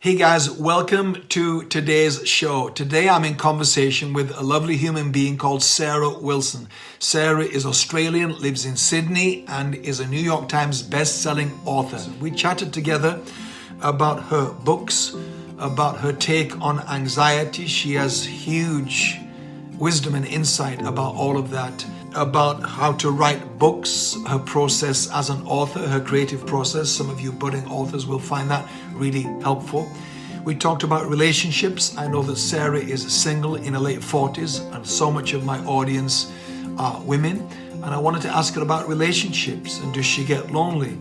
Hey guys, welcome to today's show. Today I'm in conversation with a lovely human being called Sarah Wilson. Sarah is Australian, lives in Sydney, and is a New York Times best-selling author. We chatted together about her books, about her take on anxiety. She has huge wisdom and insight about all of that about how to write books, her process as an author, her creative process. Some of you budding authors will find that really helpful. We talked about relationships. I know that Sarah is single in her late 40s and so much of my audience are women. And I wanted to ask her about relationships and does she get lonely?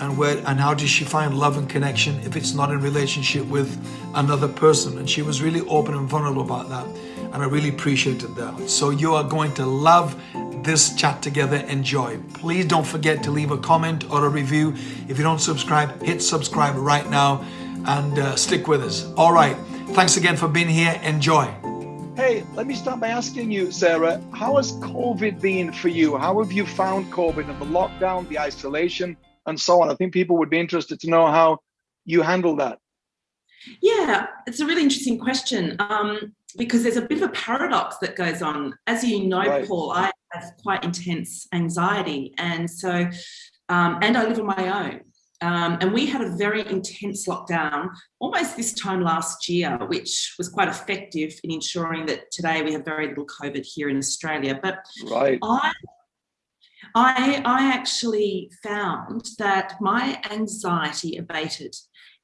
And where and how does she find love and connection if it's not in relationship with another person? And she was really open and vulnerable about that. And I really appreciated that. So you are going to love this chat together. Enjoy. Please don't forget to leave a comment or a review. If you don't subscribe, hit subscribe right now and uh, stick with us. All right. Thanks again for being here. Enjoy. Hey, let me start by asking you, Sarah, how has COVID been for you? How have you found COVID and the lockdown, the isolation, and so on? I think people would be interested to know how you handle that. Yeah, it's a really interesting question um, because there's a bit of a paradox that goes on. As you know, right. Paul, I have quite intense anxiety. And so, um, and I live on my own. Um, and we had a very intense lockdown almost this time last year, which was quite effective in ensuring that today we have very little COVID here in Australia. But right. I, I, I actually found that my anxiety abated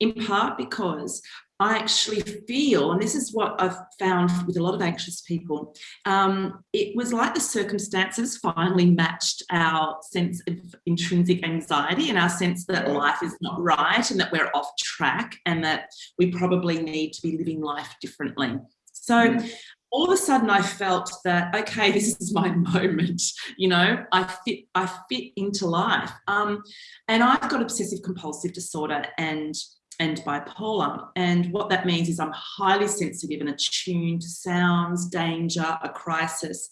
in part because I actually feel, and this is what I've found with a lot of anxious people, um, it was like the circumstances finally matched our sense of intrinsic anxiety and our sense that life is not right and that we're off track and that we probably need to be living life differently. So mm. all of a sudden I felt that, okay, this is my moment, you know, I fit, I fit into life. Um, and I've got obsessive compulsive disorder and and bipolar. And what that means is I'm highly sensitive and attuned to sounds, danger, a crisis.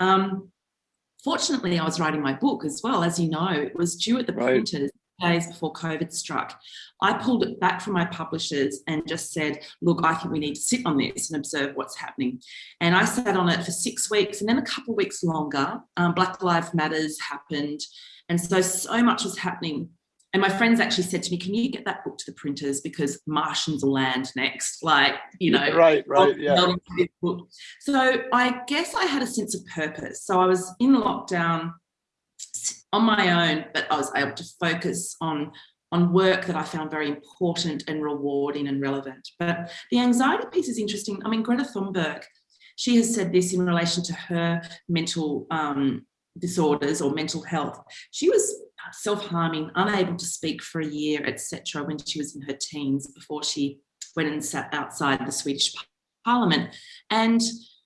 Um, fortunately, I was writing my book as well. As you know, it was due at the right. printers days before COVID struck. I pulled it back from my publishers and just said, look, I think we need to sit on this and observe what's happening. And I sat on it for six weeks and then a couple of weeks longer, um, Black Lives Matters happened. And so, so much was happening and my friends actually said to me, can you get that book to the printers because Martians will land next? Like, you know, right, right, yeah. So I guess I had a sense of purpose. So I was in lockdown on my own, but I was able to focus on on work that I found very important and rewarding and relevant. But the anxiety piece is interesting. I mean, Greta Thunberg, she has said this in relation to her mental um, disorders or mental health. She was self-harming, unable to speak for a year, etc., when she was in her teens before she went and sat outside the Swedish parliament. And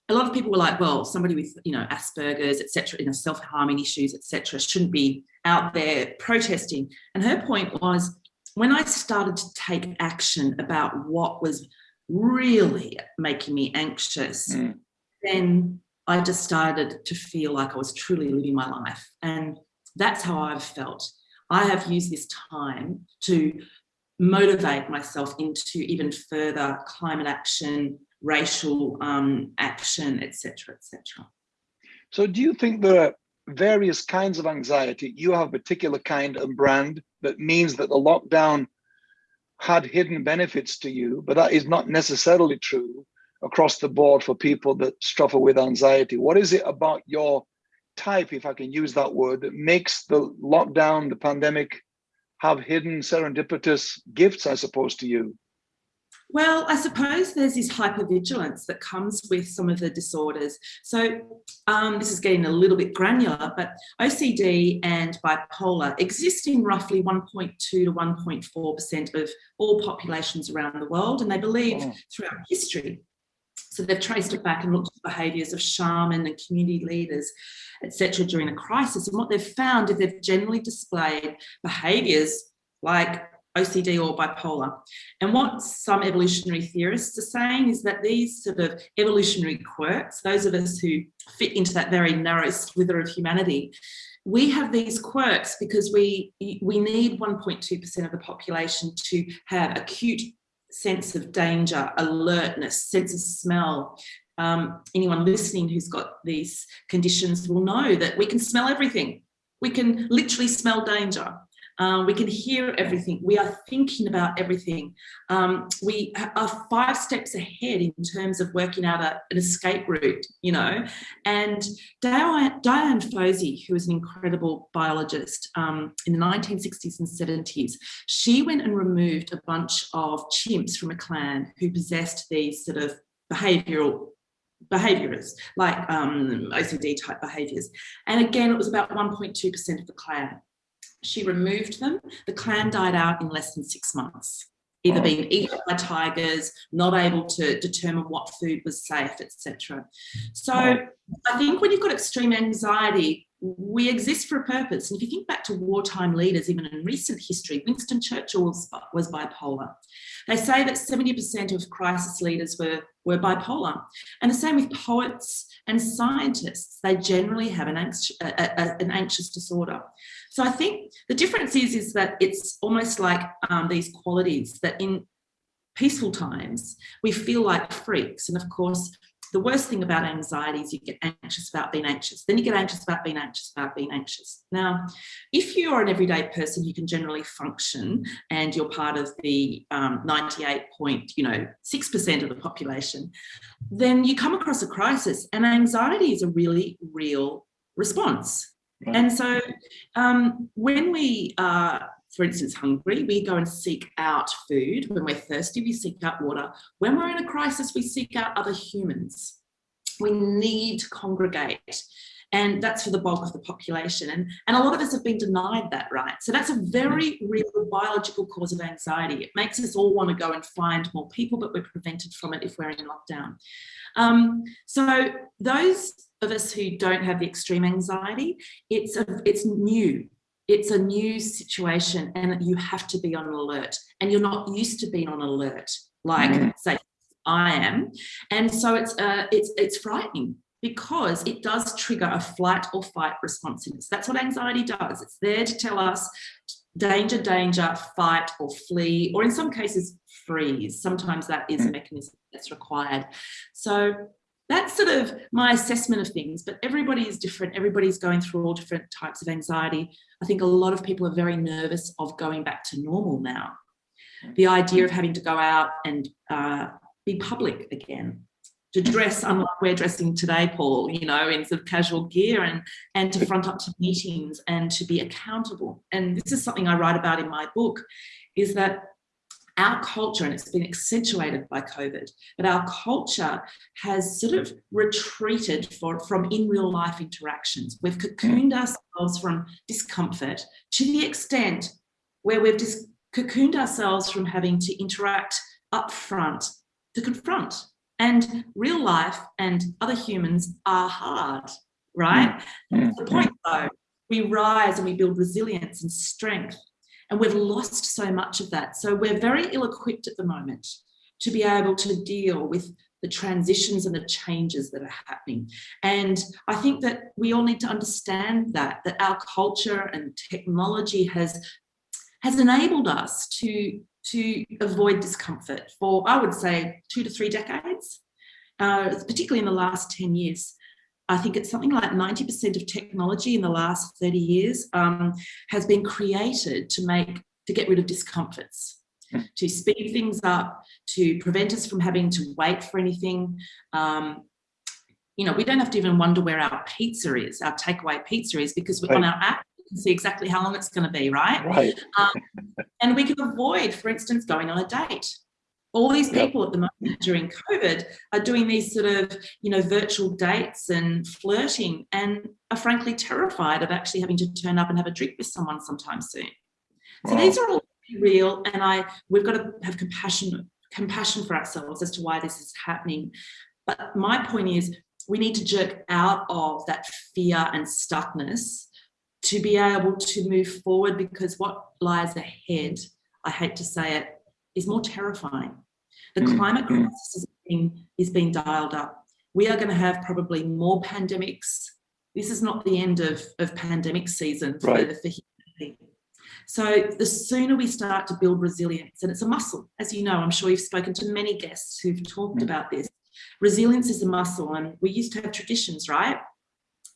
a lot of people were like, well, somebody with, you know, Asperger's, etc., you know, self-harming issues, etc., shouldn't be out there protesting. And her point was, when I started to take action about what was really making me anxious, mm. then I just started to feel like I was truly living my life. And that's how I've felt. I have used this time to motivate myself into even further climate action, racial um, action, etc., etc. So do you think there are various kinds of anxiety? You have a particular kind and brand that means that the lockdown had hidden benefits to you, but that is not necessarily true across the board for people that struggle with anxiety. What is it about your type, if I can use that word, that makes the lockdown, the pandemic, have hidden serendipitous gifts, I suppose, to you? Well, I suppose there's this hypervigilance that comes with some of the disorders. So um, this is getting a little bit granular, but OCD and bipolar exist in roughly 1.2 to 1.4% of all populations around the world. And they believe oh. throughout history so they've traced it back and looked at behaviours of shaman and community leaders, etc. during a crisis. And what they've found is they've generally displayed behaviours like OCD or bipolar. And what some evolutionary theorists are saying is that these sort of evolutionary quirks, those of us who fit into that very narrow slither of humanity, we have these quirks because we we need 1.2% of the population to have acute sense of danger, alertness, sense of smell. Um, anyone listening who's got these conditions will know that we can smell everything. We can literally smell danger. Um, we can hear everything. We are thinking about everything. Um, we are five steps ahead in terms of working out a, an escape route, you know. And Diane, Dian Fossey, who was an incredible biologist um, in the 1960s and 70s, she went and removed a bunch of chimps from a clan who possessed these sort of behavioural behaviours like um, OCD type behaviours. And again, it was about 1.2% of the clan. She removed them. The clan died out in less than six months, either being eaten by tigers, not able to determine what food was safe, etc. So I think when you've got extreme anxiety, we exist for a purpose. And if you think back to wartime leaders, even in recent history, Winston Churchill was, bipolar. They say that 70% of crisis leaders were, were bipolar. And the same with poets and scientists. They generally have an, anx a, a, an anxious disorder. So I think the difference is, is that it's almost like um, these qualities that in peaceful times, we feel like freaks. And of course, the worst thing about anxiety is you get anxious about being anxious. Then you get anxious about being anxious about being anxious. Now, if you are an everyday person, you can generally function and you're part of the um, 98 point, you know, 6% of the population, then you come across a crisis and anxiety is a really real response. And so um, when we are for instance, hungry, we go and seek out food. When we're thirsty, we seek out water. When we're in a crisis, we seek out other humans. We need to congregate. And that's for the bulk of the population. And, and a lot of us have been denied that right. So that's a very real biological cause of anxiety. It makes us all want to go and find more people, but we're prevented from it if we're in lockdown. Um, so those of us who don't have the extreme anxiety, it's, a, it's new it's a new situation and you have to be on alert and you're not used to being on alert like mm. say I am. And so it's uh, it's it's frightening because it does trigger a flight or fight responsiveness. That's what anxiety does. It's there to tell us danger danger fight or flee or in some cases freeze. Sometimes that is a mm. mechanism that's required. So that's sort of my assessment of things, but everybody is different. Everybody's going through all different types of anxiety. I think a lot of people are very nervous of going back to normal now. The idea of having to go out and uh, be public again, to dress unlike we're dressing today, Paul, you know, in sort of casual gear and, and to front up to meetings and to be accountable. And this is something I write about in my book, is that our culture, and it's been accentuated by COVID, but our culture has sort of retreated for, from in real life interactions. We've cocooned ourselves from discomfort to the extent where we've just cocooned ourselves from having to interact up front to confront. And real life and other humans are hard, right? Mm. the point though, we rise and we build resilience and strength and we've lost so much of that. So we're very ill-equipped at the moment to be able to deal with the transitions and the changes that are happening. And I think that we all need to understand that, that our culture and technology has, has enabled us to, to avoid discomfort for, I would say, two to three decades, uh, particularly in the last 10 years. I think it's something like 90% of technology in the last 30 years um, has been created to make, to get rid of discomforts, hmm. to speed things up, to prevent us from having to wait for anything. Um, you know, we don't have to even wonder where our pizza is, our takeaway pizza is, because right. on our app, we can see exactly how long it's going to be, right? Right. Um, and we can avoid, for instance, going on a date all these people yep. at the moment during COVID are doing these sort of, you know, virtual dates and flirting and are frankly terrified of actually having to turn up and have a drink with someone sometime soon. Wow. So these are all real and I we've got to have compassion compassion for ourselves as to why this is happening. But my point is we need to jerk out of that fear and stuckness to be able to move forward because what lies ahead, I hate to say it, is more terrifying. The mm, climate crisis is being, is being dialed up. We are going to have probably more pandemics. This is not the end of, of pandemic season for, right. for humanity. So the sooner we start to build resilience, and it's a muscle, as you know, I'm sure you've spoken to many guests who've talked mm. about this. Resilience is a muscle and we used to have traditions, right?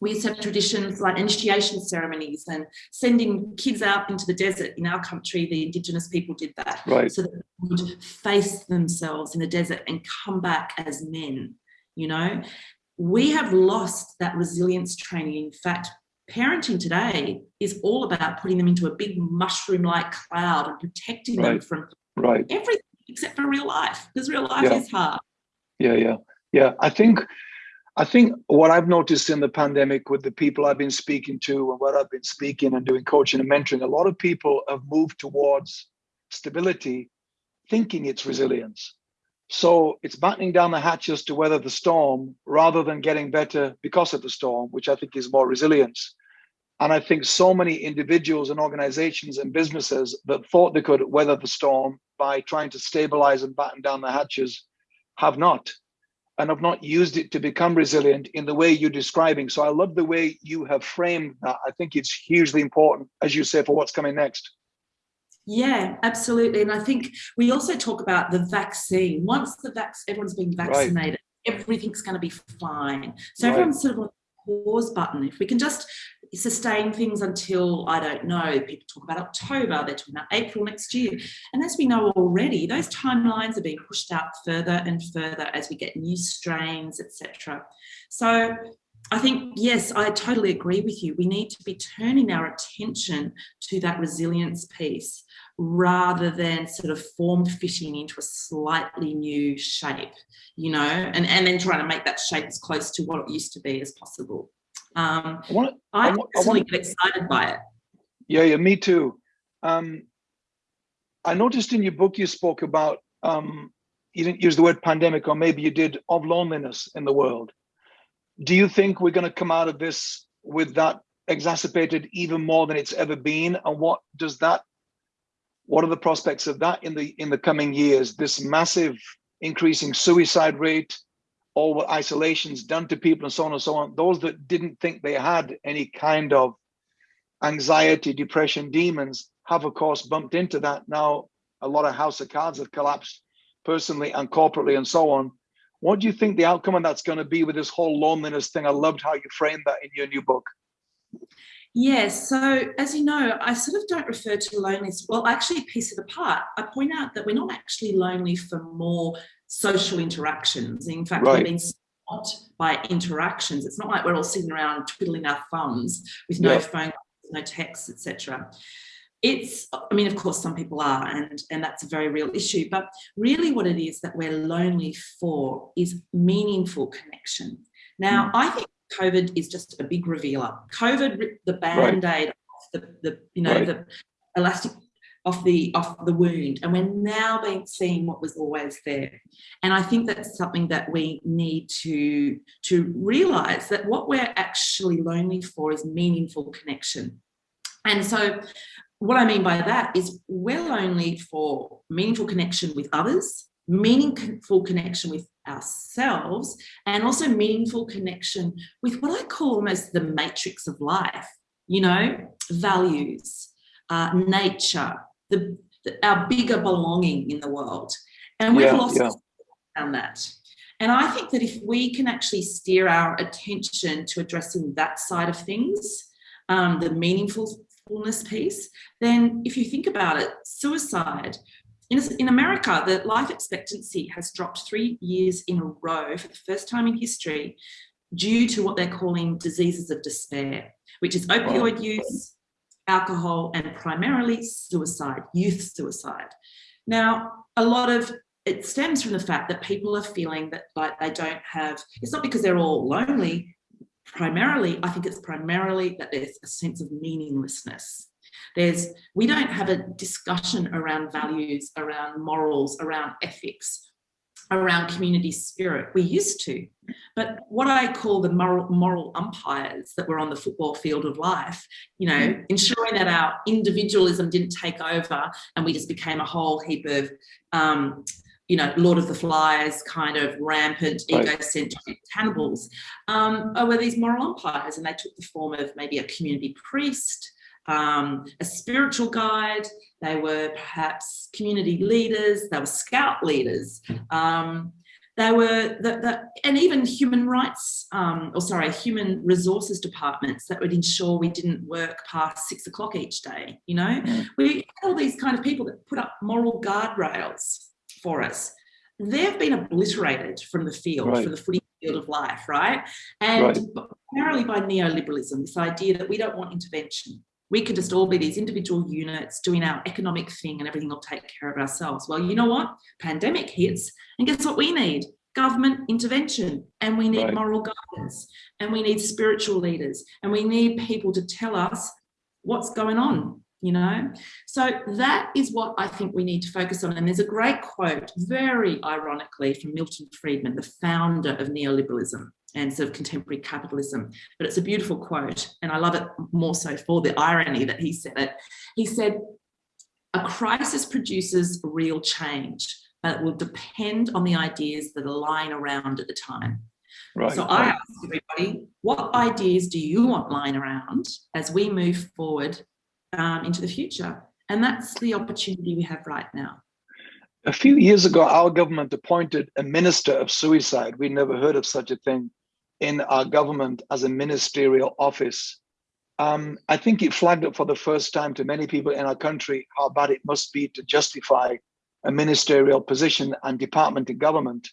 We used to have traditions like initiation ceremonies and sending kids out into the desert. In our country, the indigenous people did that. Right. So that they would face themselves in the desert and come back as men, you know? We have lost that resilience training. In fact, parenting today is all about putting them into a big mushroom-like cloud and protecting right. them from right. everything except for real life, because real life yeah. is hard. Yeah, yeah, yeah. I think, I think what I've noticed in the pandemic with the people I've been speaking to and what I've been speaking and doing coaching and mentoring, a lot of people have moved towards stability, thinking it's resilience. So it's battening down the hatches to weather the storm rather than getting better because of the storm, which I think is more resilience. And I think so many individuals and organizations and businesses that thought they could weather the storm by trying to stabilize and batten down the hatches have not and I've not used it to become resilient in the way you're describing. So I love the way you have framed that. I think it's hugely important, as you say, for what's coming next. Yeah, absolutely. And I think we also talk about the vaccine. Once the vac everyone's been vaccinated, right. everything's going to be fine. So right. everyone's sort of pause button. If we can just sustain things until, I don't know, people talk about October, they're talking about April next year. And as we know already, those timelines are being pushed out further and further as we get new strains, etc. So I think, yes, I totally agree with you. We need to be turning our attention to that resilience piece rather than sort of form fitting into a slightly new shape, you know, and, and then trying to make that shape as close to what it used to be as possible. Um, I, want, I, I, want, I get excited by it. Yeah, yeah, me too. Um, I noticed in your book you spoke about, um, you didn't use the word pandemic, or maybe you did, of loneliness in the world. Do you think we're going to come out of this with that exacerbated even more than it's ever been? And what does that, what are the prospects of that in the in the coming years? This massive increasing suicide rate, all what isolation's done to people and so on and so on. Those that didn't think they had any kind of anxiety, depression, demons have of course bumped into that. Now a lot of house of cards have collapsed personally and corporately and so on. What do you think the outcome of that's going to be with this whole loneliness thing? I loved how you framed that in your new book. Yes, so as you know, I sort of don't refer to loneliness. Well, I actually piece it apart. I point out that we're not actually lonely for more social interactions. In fact, right. we're being stopped by interactions. It's not like we're all sitting around twiddling our thumbs with no yeah. phone, no texts, etc. It's, I mean, of course, some people are, and, and that's a very real issue, but really what it is that we're lonely for is meaningful connection. Now, mm. I think COVID is just a big revealer. COVID ripped the band-aid right. off the, the, you know, right. the elastic of the of the wound and we're now being seeing what was always there and i think that's something that we need to to realize that what we're actually lonely for is meaningful connection and so what i mean by that is we're lonely for meaningful connection with others meaningful connection with ourselves and also meaningful connection with what i call almost the matrix of life you know values uh, nature the, the, our bigger belonging in the world. And we've yeah, lost yeah. on that. And I think that if we can actually steer our attention to addressing that side of things, um, the meaningfulness piece, then if you think about it, suicide, in, in America, the life expectancy has dropped three years in a row for the first time in history due to what they're calling diseases of despair, which is opioid use, alcohol, and primarily suicide, youth suicide. Now, a lot of it stems from the fact that people are feeling that like they don't have, it's not because they're all lonely, primarily, I think it's primarily that there's a sense of meaninglessness. There's, we don't have a discussion around values, around morals, around ethics, around community spirit. We used to, but what I call the moral, moral umpires that were on the football field of life, you know, mm. ensuring that our individualism didn't take over and we just became a whole heap of, um, you know, Lord of the Flies kind of rampant right. egocentric cannibals, um, were these moral umpires and they took the form of maybe a community priest, um, a spiritual guide, they were perhaps community leaders, they were scout leaders, um, they were, the, the, and even human rights, um, or sorry, human resources departments that would ensure we didn't work past six o'clock each day, you know? Mm. We had all these kind of people that put up moral guardrails for us. They've been obliterated from the field, right. from the footy field of life, right? And right. primarily by neoliberalism, this idea that we don't want intervention. We could just all be these individual units doing our economic thing and everything will take care of ourselves. Well, you know what? Pandemic hits and guess what we need? Government intervention and we need right. moral guidance and we need spiritual leaders and we need people to tell us what's going on you know so that is what i think we need to focus on and there's a great quote very ironically from milton friedman the founder of neoliberalism and sort of contemporary capitalism but it's a beautiful quote and i love it more so for the irony that he said it he said a crisis produces real change but it will depend on the ideas that are lying around at the time Right, so I ask everybody, what ideas do you want lying around as we move forward um, into the future. And that's the opportunity we have right now. A few years ago, our government appointed a minister of suicide. We never heard of such a thing in our government as a ministerial office. Um, I think it flagged up for the first time to many people in our country how bad it must be to justify a ministerial position and department in government.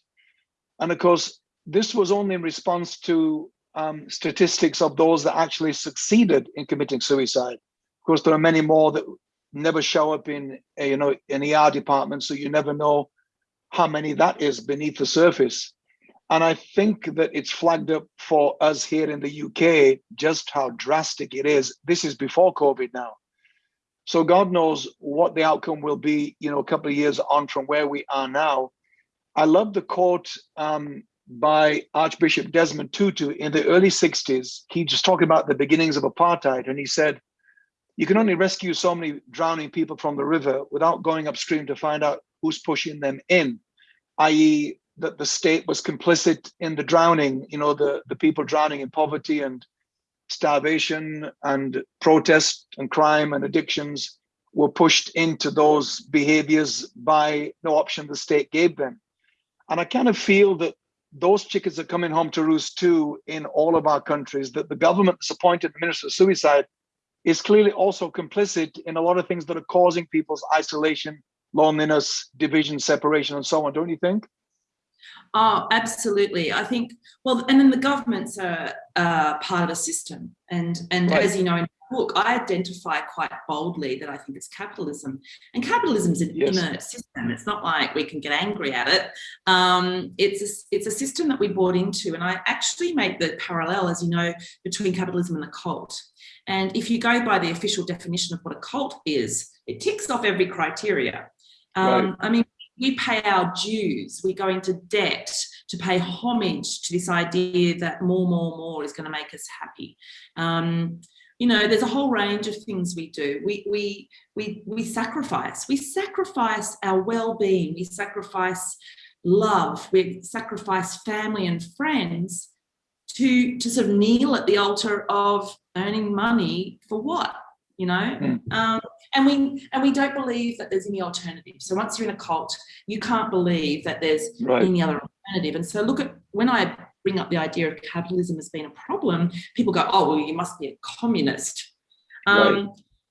And of course, this was only in response to um, statistics of those that actually succeeded in committing suicide Of course, there are many more that never show up in a, you know an ER department, so you never know how many that is beneath the surface. And I think that it's flagged up for us here in the UK just how drastic it is. This is before COVID now. So God knows what the outcome will be, you know, a couple of years on from where we are now. I love the quote um, by Archbishop Desmond Tutu in the early 60s. He just talked about the beginnings of apartheid, and he said, you can only rescue so many drowning people from the river without going upstream to find out who's pushing them in, i.e., that the state was complicit in the drowning, you know, the, the people drowning in poverty and starvation and protest and crime and addictions were pushed into those behaviors by no option the state gave them. And I kind of feel that those chickens are coming home to roost too in all of our countries, that the government that's appointed the Minister of Suicide is clearly also complicit in a lot of things that are causing people's isolation, loneliness, division, separation, and so on, don't you think? Oh, absolutely. I think, well, and then the governments are uh, part of a system. And, and right. as you know, in the book, I identify quite boldly that I think it's capitalism. And capitalism is an yes. inert system. It's not like we can get angry at it. Um, it's, a, it's a system that we bought into. And I actually make the parallel, as you know, between capitalism and the cult. And if you go by the official definition of what a cult is, it ticks off every criteria. Um, right. I mean, we pay our dues, we go into debt to pay homage to this idea that more, more, more is going to make us happy. Um, you know, there's a whole range of things we do. We we we we sacrifice. We sacrifice our well-being. We sacrifice love. We sacrifice family and friends to to sort of kneel at the altar of earning money for what you know mm. um, and we and we don't believe that there's any alternative so once you're in a cult you can't believe that there's right. any other alternative and so look at when i bring up the idea of capitalism as being a problem people go oh well you must be a communist um, right.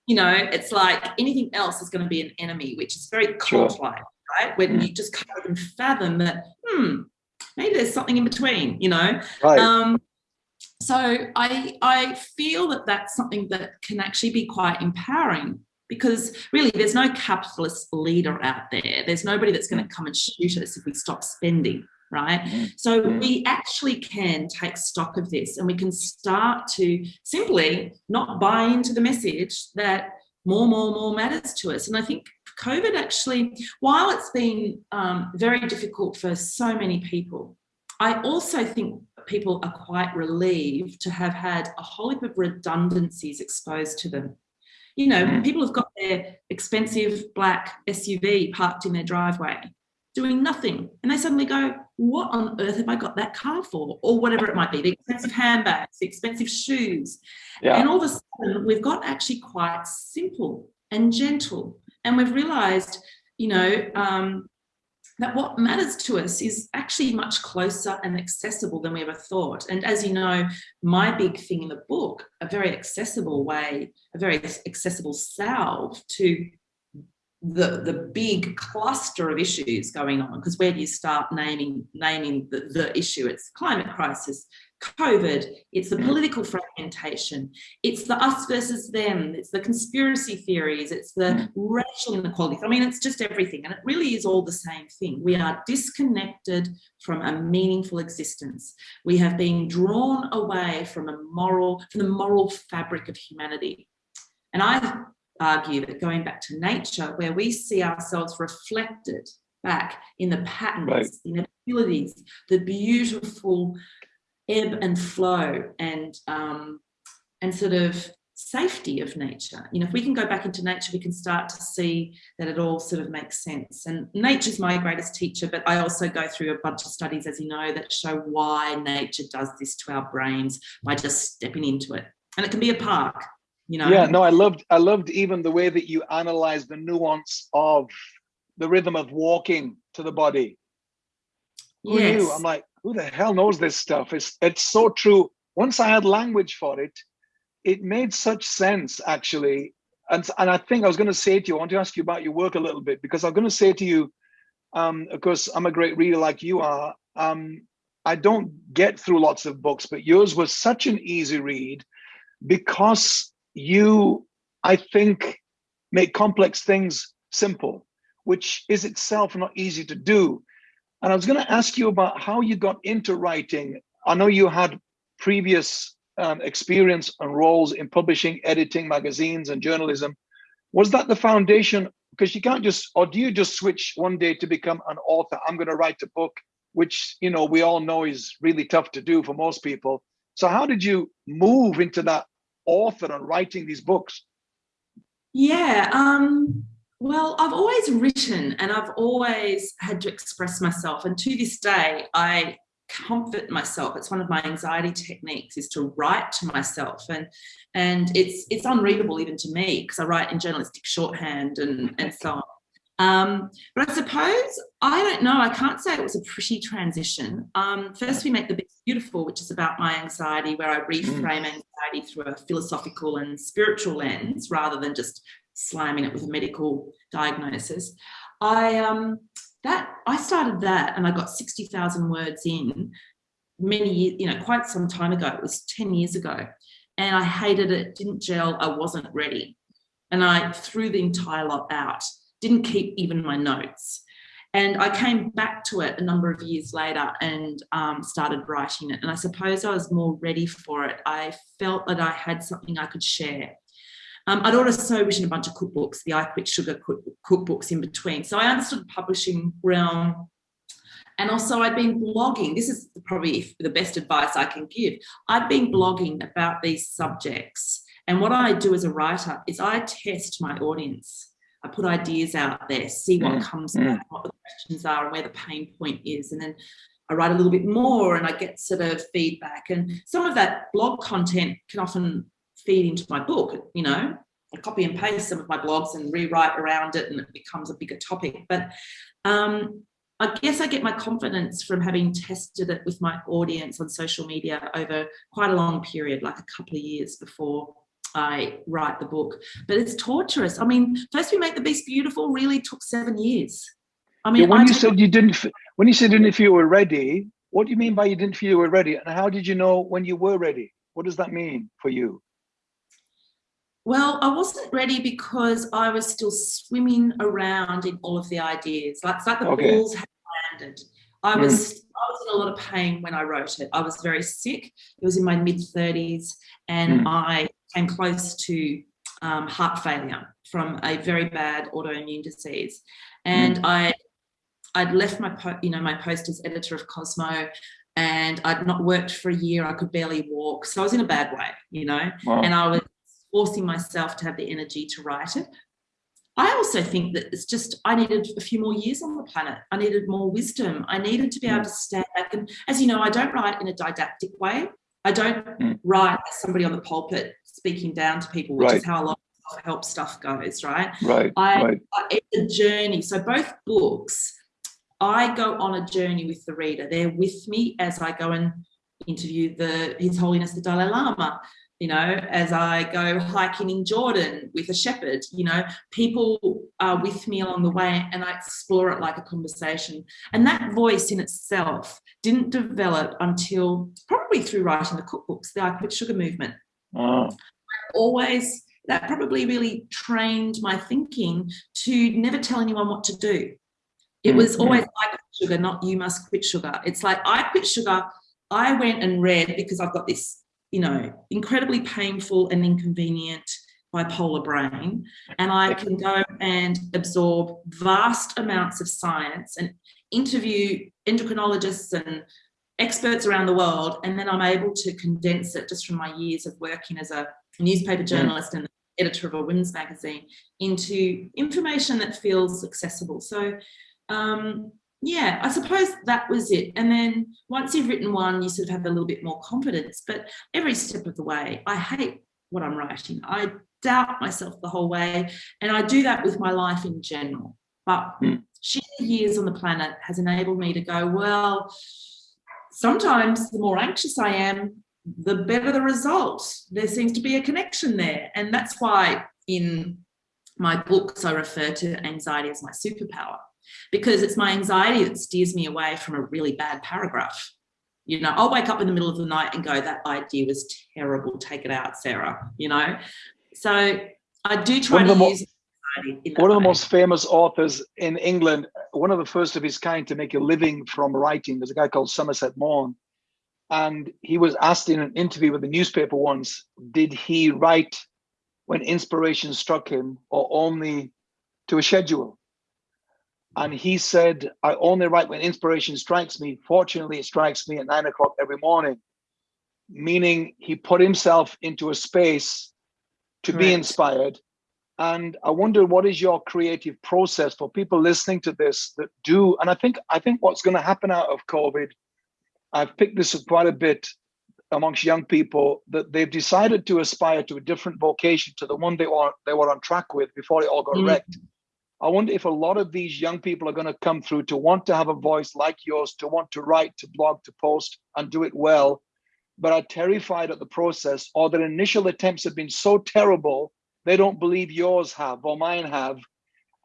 you know it's like anything else is going to be an enemy which is very cult-like sure. right when mm. you just can't even fathom that hmm maybe there's something in between, you know? Right. Um, so I, I feel that that's something that can actually be quite empowering because really there's no capitalist leader out there. There's nobody that's going to come and shoot us if we stop spending, right? Mm-hmm. So we actually can take stock of this and we can start to simply not buy into the message that more, more, more matters to us. And I think COVID actually, while it's been um, very difficult for so many people, I also think people are quite relieved to have had a whole heap of redundancies exposed to them. You know, people have got their expensive black SUV parked in their driveway. doing nothing. And they suddenly go, what on earth have I got that car for? Or whatever it might be, the expensive handbags, the expensive shoes. Yeah. And all of a sudden we've got actually quite simple and gentle. And we've realized, you know, um, that what matters to us is actually much closer and accessible than we ever thought. And as you know, my big thing in the book, a very accessible way, a very accessible salve to the the big cluster of issues going on because where do you start naming naming the, the issue it's climate crisis COVID, it's the mm. political fragmentation, it's the us versus them, it's the conspiracy theories, it's the mm. racial inequality. I mean, it's just everything. And it really is all the same thing. We are disconnected from a meaningful existence. We have been drawn away from a moral, from the moral fabric of humanity. And I argue that going back to nature, where we see ourselves reflected back in the patterns, right. the inabilities, the beautiful ebb and flow and um, and sort of safety of nature. You know, if we can go back into nature, we can start to see that it all sort of makes sense. And nature's my greatest teacher, but I also go through a bunch of studies, as you know, that show why nature does this to our brains by just stepping into it. And it can be a park, you know. Yeah, no, I loved I loved even the way that you analyze the nuance of the rhythm of walking to the body. Who yes. knew? I'm like, who the hell knows this stuff? It's it's so true. Once I had language for it, it made such sense actually. And and I think I was going to say to you, I want to ask you about your work a little bit because I'm going to say to you, um, of course, I'm a great reader like you are. Um, I don't get through lots of books, but yours was such an easy read because you, I think, make complex things simple, which is itself not easy to do. And I was going to ask you about how you got into writing. I know you had previous um, experience and roles in publishing, editing magazines and journalism. Was that the foundation? Because you can't just, or do you just switch one day to become an author? I'm going to write a book, which you know we all know is really tough to do for most people. So how did you move into that author and writing these books? Yeah, um, well, I've always written and I've always had to express myself. And to this day, I comfort myself. It's one of my anxiety techniques is to write to myself. And and it's it's unreadable even to me because I write in journalistic shorthand and, and so on. Um, but I suppose, I don't know, I can't say it was a pretty transition. Um, first, we make The Beautiful, which is about my anxiety, where I reframe mm. anxiety through a philosophical and spiritual lens rather than just slamming it with a medical diagnosis. I um, that I started that and I got 60,000 words in many years, you know, quite some time ago. It was 10 years ago. And I hated it, didn't gel, I wasn't ready. And I threw the entire lot out, didn't keep even my notes. And I came back to it a number of years later and um, started writing it. And I suppose I was more ready for it. I felt that I had something I could share. Um, I'd also written a bunch of cookbooks, the I Quit Sugar cookbooks in between. So I understood the publishing realm. And also I'd been blogging. This is probably the best advice I can give. I'd been blogging about these subjects. And what I do as a writer is I test my audience. I put ideas out there, see what mm. comes mm. what the questions are and where the pain point is. And then I write a little bit more and I get sort of feedback. And some of that blog content can often feed into my book, you know, I copy and paste some of my blogs and rewrite around it and it becomes a bigger topic. But um, I guess I get my confidence from having tested it with my audience on social media over quite a long period, like a couple of years before I write the book. But it's torturous. I mean, first we make the beast beautiful really took seven years. I mean, yeah, when I you said you didn't, when you said you didn't feel you were ready, what do you mean by you didn't feel you were ready? And how did you know when you were ready? What does that mean for you? Well, I wasn't ready because I was still swimming around in all of the ideas. Like, it's like the okay. balls had landed. I was mm. I was in a lot of pain when I wrote it. I was very sick. It was in my mid 30s, and mm. I came close to um, heart failure from a very bad autoimmune disease. And mm. I I'd left my you know my post as editor of Cosmo, and I'd not worked for a year. I could barely walk, so I was in a bad way, you know. Wow. And I was forcing myself to have the energy to write it. I also think that it's just, I needed a few more years on the planet. I needed more wisdom. I needed to be able to stand back. And as you know, I don't write in a didactic way. I don't mm. write as somebody on the pulpit speaking down to people, which right. is how a lot of help stuff goes, right? Right. I, right. I, it's a journey. So both books, I go on a journey with the reader. They're with me as I go and interview the His Holiness the Dalai Lama you know, as I go hiking in Jordan with a shepherd, you know, people are with me along the way and I explore it like a conversation. And that voice in itself didn't develop until probably through writing the cookbooks, the I Quit Sugar movement. Oh. Always, that probably really trained my thinking to never tell anyone what to do. It was mm-hmm. always I quit sugar, not you must quit sugar. It's like I quit sugar. I went and read because I've got this you know, incredibly painful and inconvenient bipolar brain. And I can go and absorb vast amounts of science and interview endocrinologists and experts around the world. And then I'm able to condense it just from my years of working as a newspaper journalist and editor of a women's magazine into information that feels accessible. So um, yeah, I suppose that was it. And then once you've written one, you sort of have a little bit more confidence. But every step of the way, I hate what I'm writing. I doubt myself the whole way. And I do that with my life in general. But mm. sheer years on the planet has enabled me to go, well, sometimes the more anxious I am, the better the result. There seems to be a connection there. And that's why in my books, I refer to anxiety as my superpower because it's my anxiety that steers me away from a really bad paragraph. You know, I'll wake up in the middle of the night and go, that idea was terrible. Take it out, Sarah, you know? So I do try to use one of the most famous authors in England, one of the first of his kind to make a living from writing, there's a guy called Somerset Maugham. And he was asked in an interview with the newspaper once, did he write when inspiration struck him or only to a schedule? And he said, I only write when inspiration strikes me. Fortunately, it strikes me at nine o'clock every morning, meaning he put himself into a space to be inspired. And I wonder what is your creative process for people listening to this that do, and I think I think what's going to happen out of COVID, I've picked this up quite a bit amongst young people that they've decided to aspire to a different vocation to the one they were they were on track with before it all got mm. wrecked. I wonder if a lot of these young people are going to come through to want to have a voice like yours, to want to write, to blog, to post, and do it well, but are terrified at the process, or their initial attempts have been so terrible, they don't believe yours have or mine have.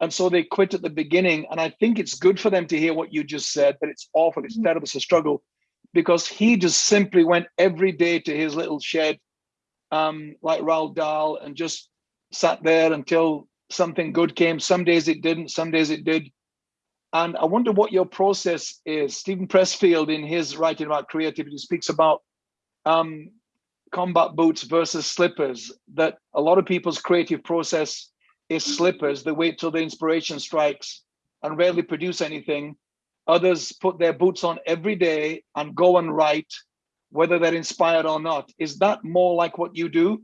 And so they quit at the beginning. And I think it's good for them to hear what you just said, that it's awful, it's mm-hmm. terrible, it's a struggle, because he just simply went every day to his little shed, um, like Roald Dahl, and just sat there until something good came. Some days it didn't, some days it did. And I wonder what your process is. Steven Pressfield, in his writing about creativity, speaks about um, combat boots versus slippers, that a lot of people's creative process is slippers. They wait till the inspiration strikes and rarely produce anything. Others put their boots on every day and go and write, whether they're inspired or not. Is that more like what you do?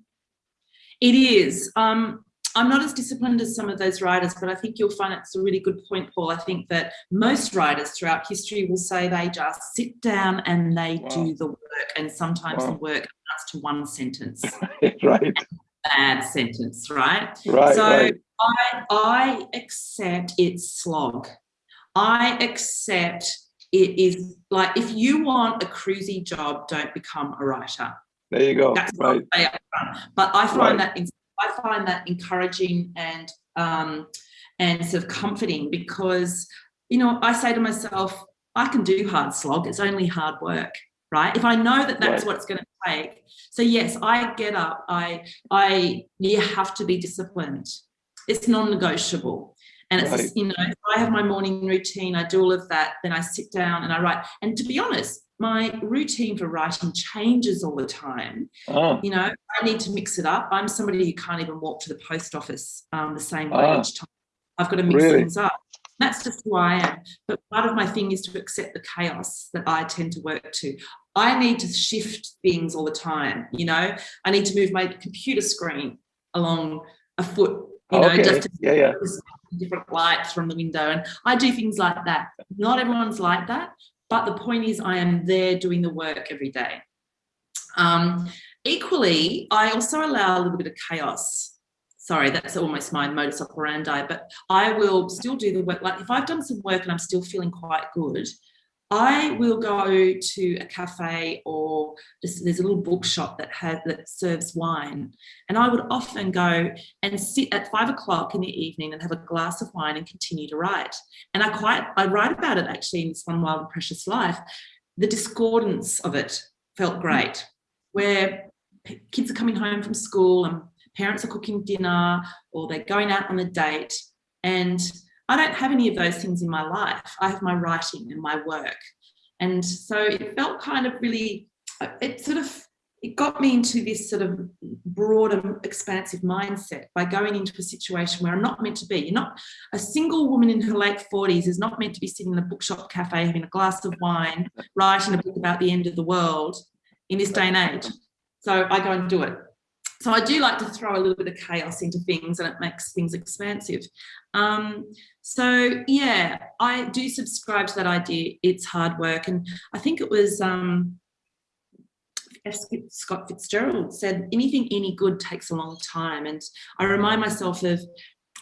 It is. Um, I'm not as disciplined as some of those writers, but I think you'll find it's a really good point, Paul. I think that most writers throughout history will say they just sit down and they wow. do the work, and sometimes wow. the work amounts to one sentence. right. Bad sentence, right? Right. So right. I I accept it's slog. I accept it is like if you want a cruisy job, don't become a writer. There you go. That's right. But I find right. that I find that encouraging and um, and sort of comforting because you know I say to myself, I can do hard slog. It's only hard work, right? If I know that that's right. what it's going to take. So yes, I get up. I I you have to be disciplined. It's non-negotiable. And it's, right. you know, I have my morning routine, I do all of that, then I sit down and I write. And to be honest, my routine for writing changes all the time. Oh. You know, I need to mix it up. I'm somebody who can't even walk to the post office um, the same way oh. each time. I've got to mix really? things up. That's just who I am. But part of my thing is to accept the chaos that I tend to work to. I need to shift things all the time. You know, I need to move my computer screen along a foot you know, okay. just yeah, yeah. different lights from the window. And I do things like that. Not everyone's like that, but the point is I am there doing the work every day. Um, equally, I also allow a little bit of chaos. Sorry, that's almost my modus operandi, but I will still do the work. Like if I've done some work and I'm still feeling quite good, I will go to a cafe or just, there's a little bookshop that has that serves wine, and I would often go and sit at five o'clock in the evening and have a glass of wine and continue to write. And I quite I write about it actually in this one wild and precious life. The discordance of it felt great, where kids are coming home from school and parents are cooking dinner or they're going out on a date and I don't have any of those things in my life. I have my writing and my work. And so it felt kind of really, it sort of, it got me into this sort of broader, expansive mindset by going into a situation where I'm not meant to be. You're not, a single woman in her late 40s is not meant to be sitting in a bookshop cafe having a glass of wine, writing a book about the end of the world in this day and age. So I go and do it. So I do like to throw a little bit of chaos into things and it makes things expansive. Um, so yeah, I do subscribe to that idea. It's hard work. And I think it was um, Scott Fitzgerald said, anything any good takes a long time. And I remind myself of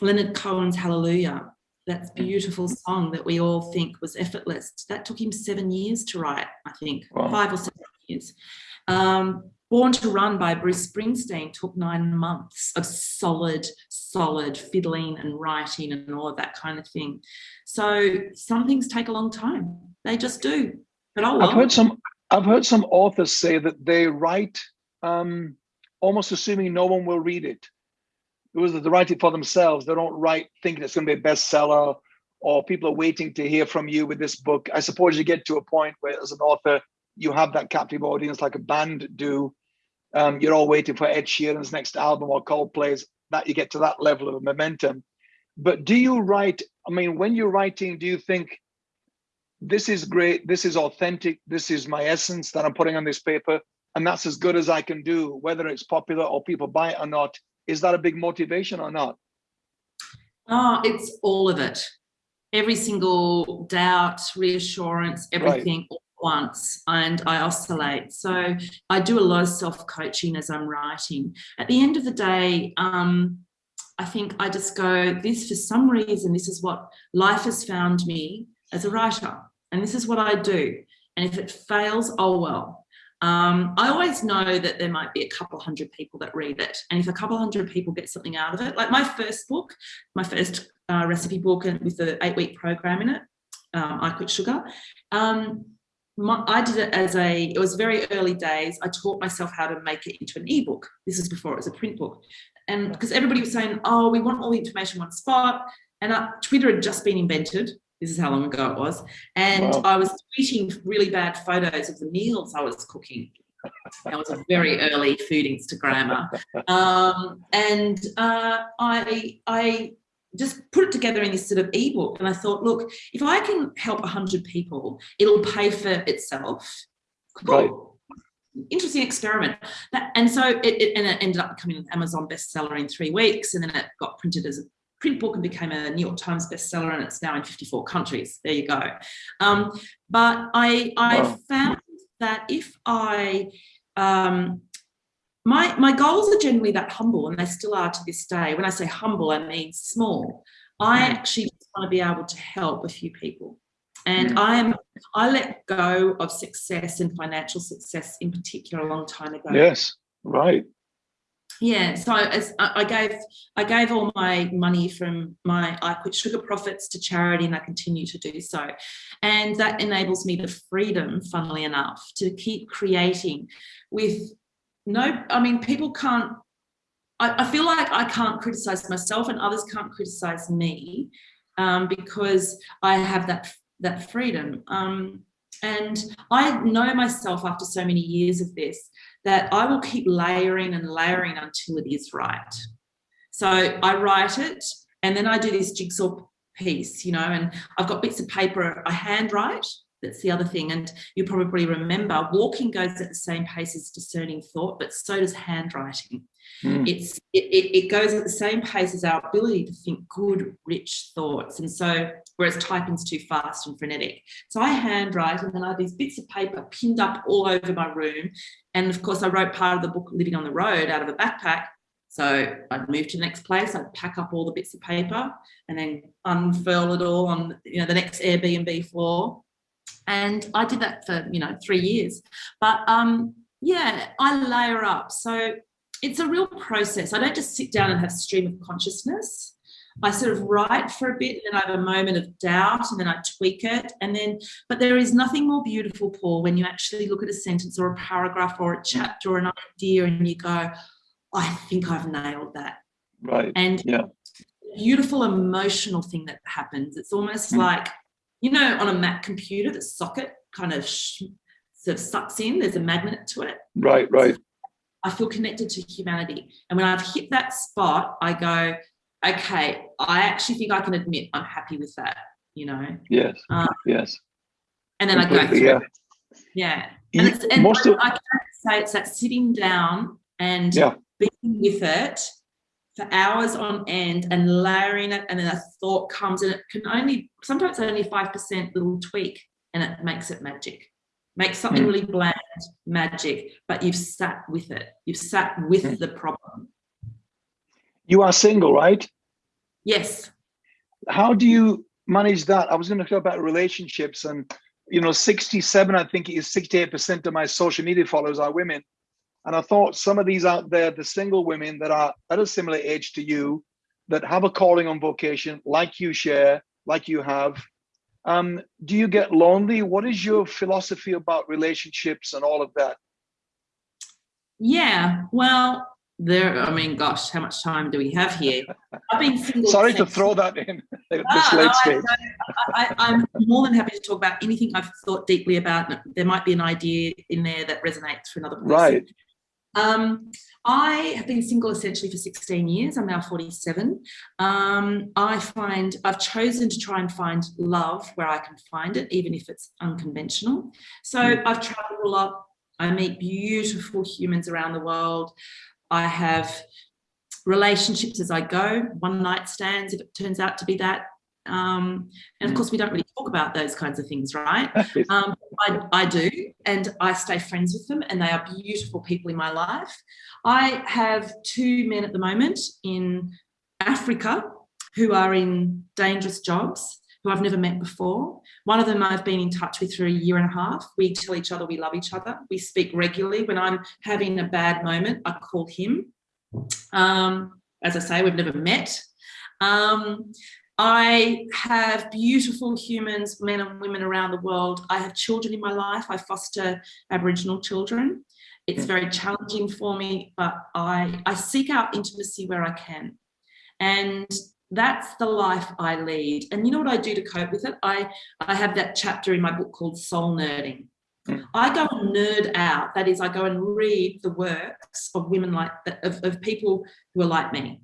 Leonard Cohen's Hallelujah, that beautiful song that we all think was effortless. That took him seven years to write, I think, wow. five or seven years. Um, Born to Run by Bruce Springsteen took nine months of solid, solid fiddling and writing and all of that kind of thing. So some things take a long time. They just do. But oh well. I've heard some I've heard some authors say that they write um, almost assuming no one will read it. It was that they write it for themselves. They don't write thinking it's going to be a bestseller or people are waiting to hear from you with this book. I suppose you get to a point where as an author, you have that captive audience like a band do. Um, you're all waiting for Ed Sheeran's next album or Coldplay's, that you get to that level of momentum. But do you write, I mean, when you're writing, do you think this is great, this is authentic, this is my essence that I'm putting on this paper, and that's as good as I can do, whether it's popular or people buy it or not? Is that a big motivation or not? Oh, it's all of it. Every single doubt, reassurance, everything, right once and I oscillate. So I do a lot of self-coaching as I'm writing. At the end of the day, um, I think I just go, this for some reason, this is what life has found me as a writer. And this is what I do. And if it fails, oh well. Um, I always know that there might be a couple hundred people that read it. And if a couple hundred people get something out of it, like my first book, my first uh, recipe book with the eight week program in it, um, I Quit Sugar, um, my, I did it as a, it was very early days. I taught myself how to make it into an ebook. This is before it was a print book. And because everybody was saying, oh, we want all the information in one spot. And uh, Twitter had just been invented. This is how long ago it was. And wow. I was tweeting really bad photos of the meals I was cooking. That was a very early food Instagrammer. Um, and uh, I, I just put it together in this sort of ebook. And I thought, look, if I can help 100 people, it'll pay for itself. Cool. Right. Interesting experiment. That, and so it, it, and it ended up becoming an Amazon bestseller in three weeks. And then it got printed as a print book and became a New York Times bestseller. And it's now in 54 countries. There you go. Um, but I, I wow. found that if I um, my my goals are generally that humble and they still are to this day. When i say humble i mean small. I mm. actually just want to be able to help a few people. And mm. i am i let go of success and financial success in particular a long time ago. Yes right. Yeah so as i gave i gave all my money from my i quit sugar profits to charity and i continue to do so. And that enables me the freedom funnily enough to keep creating with no, I mean, people can't, I, I, feel like I can't criticize myself and others can't criticize me um, because I have that, that freedom. Um, and I know myself after so many years of this, that I will keep layering and layering until it is right. So I write it and then I do this jigsaw piece, you know, and I've got bits of paper I handwrite that's the other thing. And you probably remember walking goes at the same pace as discerning thought, but so does handwriting. Mm. It's it, it goes at the same pace as our ability to think good, rich thoughts. And so, whereas typing's too fast and frenetic. So I handwrite and then I have these bits of paper pinned up all over my room. And of course, I wrote part of the book Living on the Road out of a backpack. So I'd move to the next place, I'd pack up all the bits of paper and then unfurl it all on you know the next Airbnb floor. And I did that for, you know, three years. But um, yeah, I layer up. So it's a real process. I don't just sit down and have stream of consciousness. I sort of write for a bit and then I have a moment of doubt and then I tweak it. And then, but there is nothing more beautiful, Paul, when you actually look at a sentence or a paragraph or a chapter or an idea and you go, I think I've nailed that. Right. And yeah. beautiful emotional thing that happens. It's almost mm. like, you know, on a Mac computer, the socket kind of sort of sucks in, there's a magnet to it. Right, right. I feel connected to humanity. And when I've hit that spot, I go, okay, I actually think I can admit I'm happy with that, you know? Yes, um, yes. And then Completely, I go through yeah. it. Yeah. And, it's, and Most I, of, I can say it's that sitting down and yeah. being with it for hours on end and layering it and then a thought comes and it can only, sometimes only 5% little tweak and it makes it magic. Make something mm. really bland, magic, but you've sat with it. You've sat with mm. the problem. You are single, right? Yes. How do you manage that? I was going to talk about relationships and, you know, 67, I think it is 68% of my social media followers are women. And I thought some of these out there, the single women that are at a similar age to you, that have a calling on vocation, like you share, like you have, um, do you get lonely? What is your philosophy about relationships and all of that? Yeah, well, there, I mean, gosh, how much time do we have here? I've been single. Sorry to throw that in at this late no, stage. I, am more than happy to talk about anything I've thought deeply about. There might be an idea in there that resonates for another person. Right. Um, I have been single essentially for 16 years. I'm now 47. Um, I find I've chosen to try and find love where I can find it, even if it's unconventional. So mm. I've traveled a lot. I meet beautiful humans around the world. I have relationships as I go, one night stands if it turns out to be that. Um, and of mm. course, we don't really talk about those kinds of things, right? Um, I, I do, and I stay friends with them, and they are beautiful people in my life. I have two men at the moment in Africa who are in dangerous jobs who I've never met before. One of them I've been in touch with for a year and a half. We tell each other we love each other. We speak regularly. When I'm having a bad moment, I call him. Um, as I say, we've never met. Um, I have beautiful humans, men and women around the world. I have children in my life. I foster Aboriginal children. It's very challenging for me, but I, I seek out intimacy where I can. And that's the life I lead. And you know what I do to cope with it? I, I have that chapter in my book called Soul Nerding. I go and nerd out. That is, I go and read the works of women like of, of people who are like me.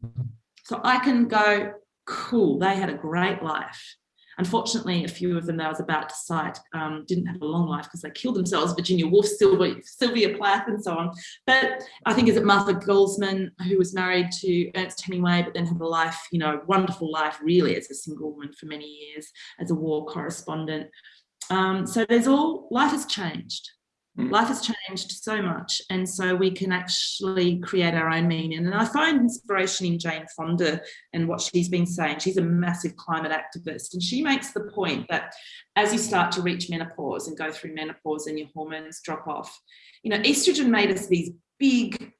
So I can go, cool, they had a great life. Unfortunately, a few of them that I was about to cite um, didn't have a long life because they killed themselves, Virginia Woolf, Sylvia, Sylvia Plath and so on. But I think is it Martha Guzman, who was married to Ernest Hemingway, but then had a life, you know, wonderful life really as a single woman for many years, as a war correspondent. Um, so there's all, life has changed. Mm. Life has changed so much, and so we can actually create our own meaning. And I find inspiration in Jane Fonda and what she's been saying. She's a massive climate activist, and she makes the point that as you start to reach menopause and go through menopause and your hormones drop off, you know, estrogen made us these big,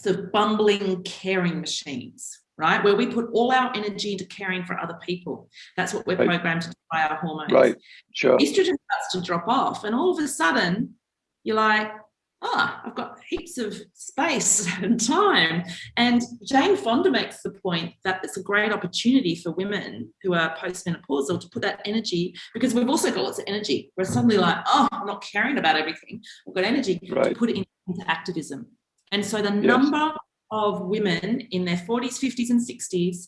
sort of bumbling, caring machines right? Where we put all our energy into caring for other people. That's what we're right. programmed to do by our hormones. Right, sure. Estrogen starts to drop off, and all of a sudden, you're like, oh, I've got heaps of space and time. And Jane Fonda makes the point that it's a great opportunity for women who are postmenopausal to put that energy, because we've also got lots of energy. We're suddenly like, oh, I'm not caring about everything. I've got energy right. to put it into activism. And so the yes. number of women in their 40s, 50s, and 60s.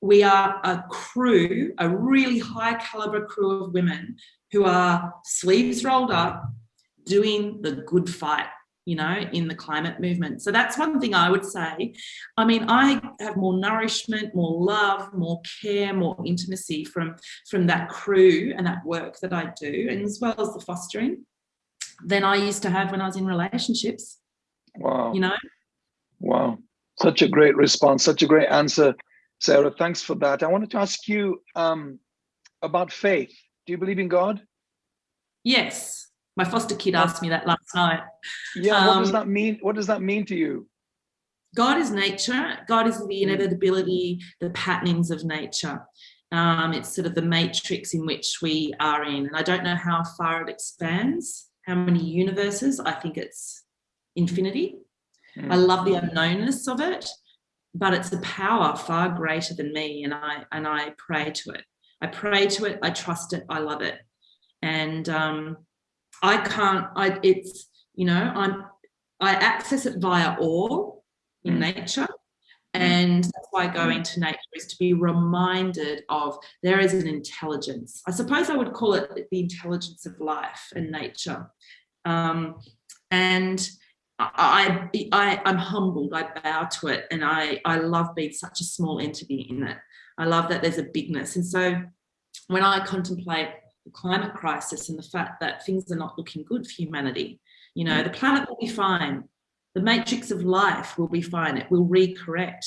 We are a crew, a really high caliber crew of women who are sleeves rolled up, doing the good fight. you know, in the climate movement. So that's one thing I would say. I mean, I have more nourishment, more love, more care, more intimacy from, from that crew and that work that I do, and as well as the fostering, than I used to have when I was in relationships. Wow. You know? Wow. Such a great response, such a great answer, Sarah. Thanks for that. I wanted to ask you um, about faith. Do you believe in God? Yes. My foster kid asked me that last night. Yeah, um, what does um, that mean? What does that mean to you? God is nature. God is the mm. inevitability, the patternings of nature. Um, it's sort of the matrix in which we are in. And I don't know how far it expands, how many universes. I think it's infinity. Mm. I love the unknownness of it, but it's a power far greater than me. And I, and I pray to it. I pray to it. I trust it. I love it. And um, I can't, I, it's, you know, I'm, I access it via awe in mm. nature. Mm. And that's why going to nature is to be reminded of there is an intelligence. I suppose I would call it the intelligence of life and nature. Um, and I, I, I'm humbled, I bow to it. And I, I love being such a small entity in it. I love that there's a bigness. And so when I contemplate the climate crisis and the fact that things are not looking good for humanity. You know, the planet will be fine. The matrix of life will be fine. It will recorrect.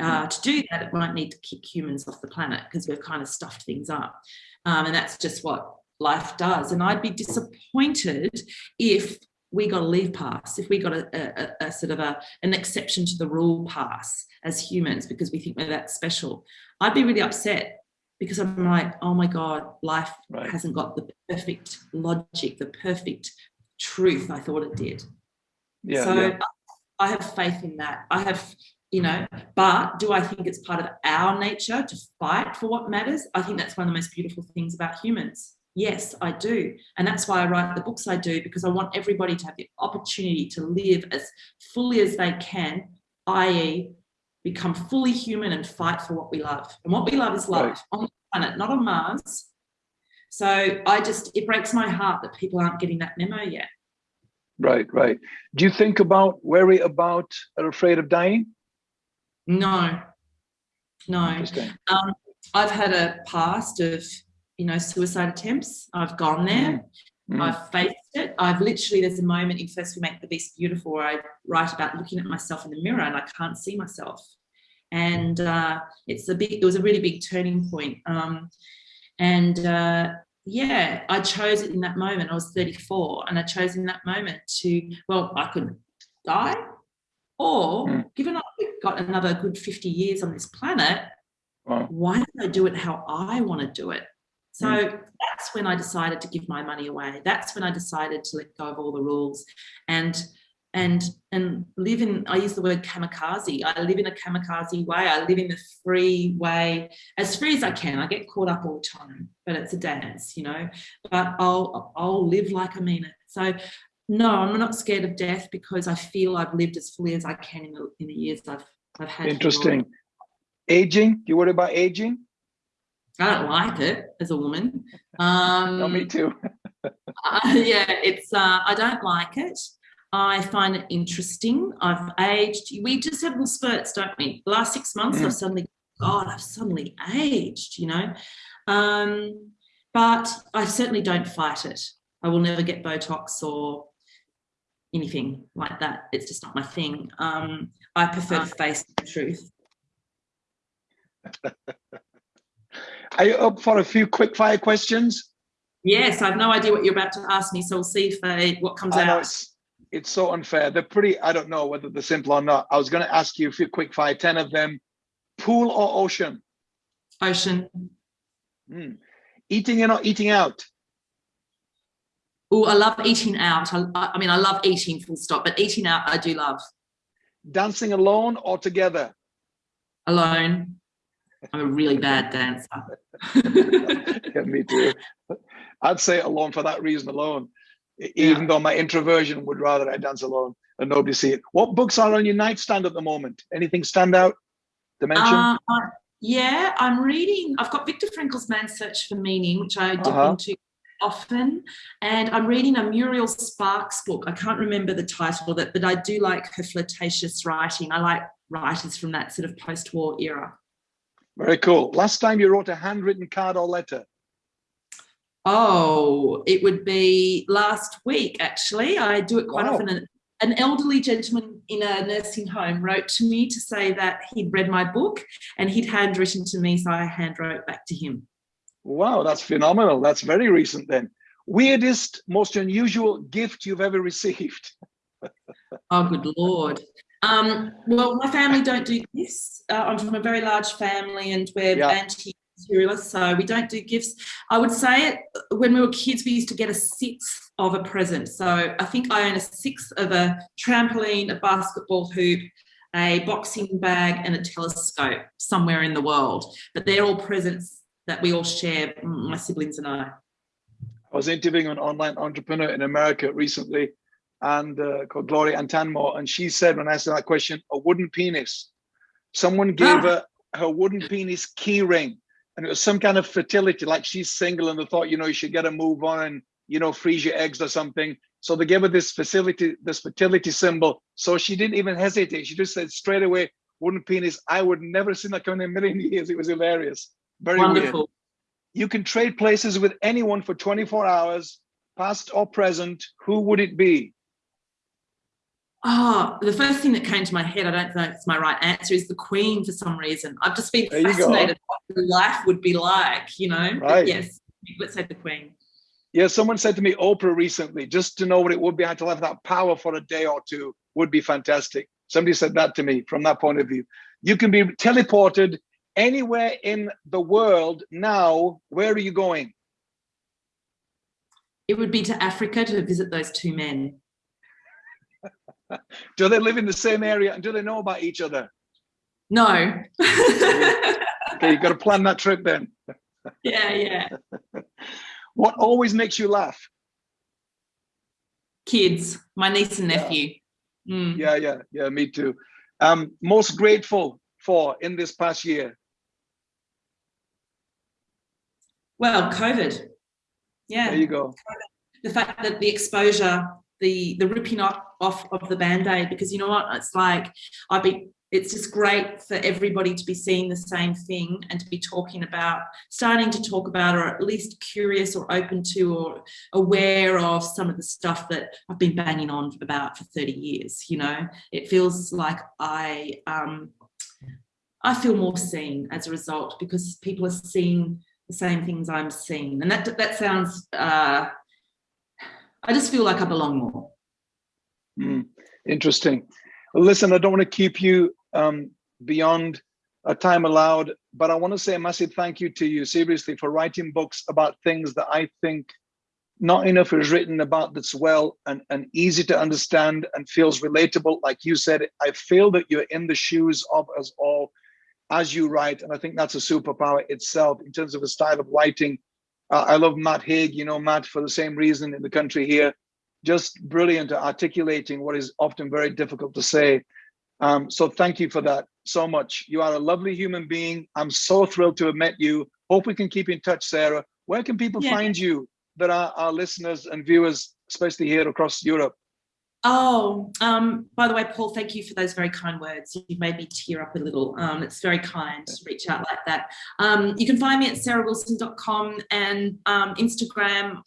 Uh, to do that, it might need to kick humans off the planet because we've kind of stuffed things up. Um, and that's just what life does. And I'd be disappointed if we got a leave pass, if we got a, a, a, sort of a, an exception to the rule pass as humans because we think we're that special. I'd be really upset because I'm like, oh my God, life right. hasn't got the perfect logic, the perfect truth I thought it did. Yeah, so yeah. I have faith in that. I have, you know, but do I think it's part of our nature to fight for what matters? I think that's one of the most beautiful things about humans. Yes, I do. And that's why I write the books I do, because I want everybody to have the opportunity to live as fully as they can, i.e., become fully human and fight for what we love. And what we love is life right. on the planet, not on Mars. So I just, it breaks my heart that people aren't getting that memo yet. Right, right. Do you think about, worry about, are afraid of dying? No, no. Um, I've had a past of, you know, suicide attempts. I've gone there. Mm. I've faced it. I've literally, there's a moment in First We Make the Beast Beautiful where I write about looking at myself in the mirror and I can't see myself. And uh, it's a big, it was a really big turning point. Um, and uh, yeah, I chose it in that moment. I was 34 and I chose in that moment to, well, I could die or mm. given I've got another good 50 years on this planet, wow. why don't I do it how I want to do it? So mm. that's when I decided to give my money away. That's when I decided to let go of all the rules and and and live in I use the word kamikaze. I live in a kamikaze way. I live in the free way, as free as I can. I get caught up all the time, but it's a dance, you know. But I'll I'll live like I mean it. So no, I'm not scared of death because I feel I've lived as fully as I can in the in the years I've I've had. Interesting. Aging? You worry about aging? I don't like it as a woman. Um, no, me too. uh, yeah, it's. Uh, I don't like it. I find it interesting. I've aged. We just have little spurts, don't we? The last six months, mm. I've suddenly, God, I've suddenly aged. You know, um, but I certainly don't fight it. I will never get Botox or anything like that. It's just not my thing. Um, I prefer to uh. face the truth. Are you up for a few quick fire questions? Yes, I have no idea what you're about to ask me, so we'll see if uh, what comes I out. It's, it's, so unfair. They're pretty, I don't know whether they're simple or not. I was going to ask you a few quick fire, 10 of them. Pool or ocean? Ocean. Hmm. Eating in or eating out? Oh, I love eating out. I, I mean, I love eating full stop, but eating out I do love. Dancing alone or together? Alone. I'm a really bad dancer. yeah, me too. I'd say alone for that reason alone. Even yeah. though my introversion would rather I dance alone and nobody see it. What books are on your nightstand at the moment? Anything stand out to mention? Uh, yeah, I'm reading. I've got Viktor Frankl's Man's Search for Meaning, which I dip uh -huh. into often and I'm reading a Muriel Sparks book. I can't remember the title of it, but I do like her flirtatious writing. I like writers from that sort of post-war era. Very cool. Last time you wrote a handwritten card or letter? Oh, it would be last week, actually. I do it quite wow. often. An elderly gentleman in a nursing home wrote to me to say that he'd read my book and he'd handwritten to me, so I handwrote back to him. Wow, that's phenomenal. That's very recent then. Weirdest, most unusual gift you've ever received? oh, good Lord. Um, well, my family don't do gifts. Uh, I'm from a very large family and we're yeah. anti-materialists, so we don't do gifts. I would say it, when we were kids, we used to get a sixth of a present. So I think I own a sixth of a trampoline, a basketball hoop, a boxing bag and a telescope somewhere in the world. But they're all presents that we all share, my siblings and I. I was interviewing an online entrepreneur in America recently and uh, called Gloria Antanmo, and she said when I asked her that question, a wooden penis. Someone gave ah. her her wooden penis key ring, and it was some kind of fertility, like she's single, and they thought, you know, you should get a move on and you know freeze your eggs or something. So they gave her this facility, this fertility symbol. So she didn't even hesitate. She just said straight away, wooden penis. I would never seen that coming in a million years. It was hilarious. Very Wonderful. weird. You can trade places with anyone for 24 hours, past or present. Who would it be? Oh, the first thing that came to my head, I don't know if it's my right answer, is the Queen for some reason. I've just been there fascinated what life would be like, you know? Right. But yes, let's say the Queen. Yeah, someone said to me, Oprah recently, just to know what it would be, I had to have that power for a day or two would be fantastic. Somebody said that to me from that point of view. You can be teleported anywhere in the world now. Where are you going? It would be to Africa to visit those two men. do they live in the same area and do they know about each other? No. okay, you've got to plan that trip then. yeah, yeah. what always makes you laugh? Kids, my niece and nephew. Yeah, mm. yeah, yeah, yeah, me too. Um, most grateful for in this past year? Well, COVID. Yeah. There you go. The fact that the exposure the the ripping off of the band-aid because you know what? It's like I've been it's just great for everybody to be seeing the same thing and to be talking about starting to talk about or at least curious or open to or aware of some of the stuff that I've been banging on about for 30 years you know? It feels like I um I feel more seen as a result because people are seeing the same things I'm seeing. And that that sounds uh I just feel like I belong more. Mm, interesting. Listen, I don't want to keep you um, beyond a time allowed, but I want to say a massive thank you to you, seriously, for writing books about things that I think not enough is written about that's well and, and easy to understand and feels relatable. Like you said, I feel that you're in the shoes of us all as you write. And I think that's a superpower itself in terms of a style of writing uh, I love Matt Haig, you know, Matt for the same reason in the country here, just brilliant at articulating what is often very difficult to say. Um, so thank you for that so much. You are a lovely human being. I'm so thrilled to have met you. Hope we can keep in touch, Sarah. Where can people yeah. find you that are our listeners and viewers, especially here across Europe? Oh, um, by the way, Paul, thank you for those very kind words. You've made me tear up a little. Um, it's very kind to reach out like that. Um, you can find me at sarahwilson.com and um, Instagram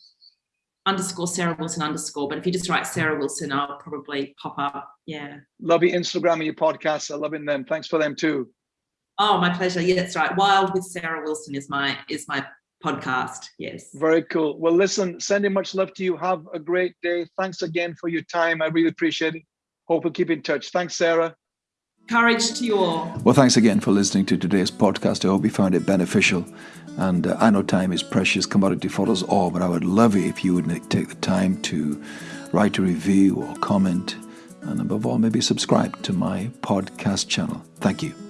underscore Sarah Wilson underscore. But if you just write Sarah Wilson, I'll probably pop up. Yeah. Love your Instagram and your podcasts. I'm loving them. Thanks for them too. Oh, my pleasure. Yeah, that's right. Wild with Sarah Wilson is my is my podcast. Yes. Very cool. Well, listen, sending much love to you. Have a great day. Thanks again for your time. I really appreciate it. Hope we'll keep in touch. Thanks, Sarah. Courage to you all. Well, thanks again for listening to today's podcast. I hope you found it beneficial. And uh, I know time is precious commodity for us all, but I would love it if you would take the time to write a review or comment, and above all, maybe subscribe to my podcast channel. Thank you.